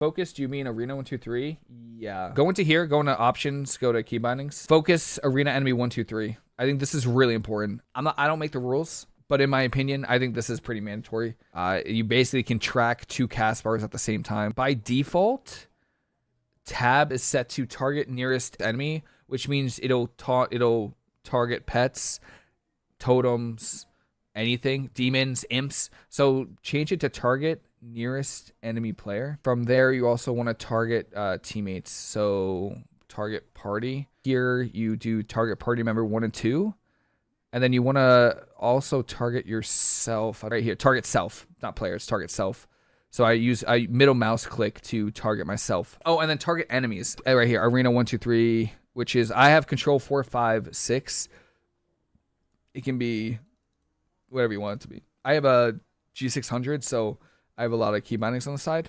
Focus, do you mean Arena 123? Yeah. Go into here, go into options, go to key bindings. Focus Arena Enemy 123. I think this is really important. I'm not I don't make the rules, but in my opinion, I think this is pretty mandatory. Uh, you basically can track two cast bars at the same time. By default, tab is set to target nearest enemy, which means it'll ta- it'll target pets, totems, anything, demons, imps. So change it to target nearest enemy player. From there, you also want to target uh, teammates. So target party. Here you do target party member one and two. And then you want to also target yourself right here. Target self, not players, target self. So I use I middle mouse click to target myself. Oh, and then target enemies. Uh, right here, arena one, two, three, which is I have control four, five, six. It can be whatever you want it to be. I have a G600, so I have a lot of key bindings on the side.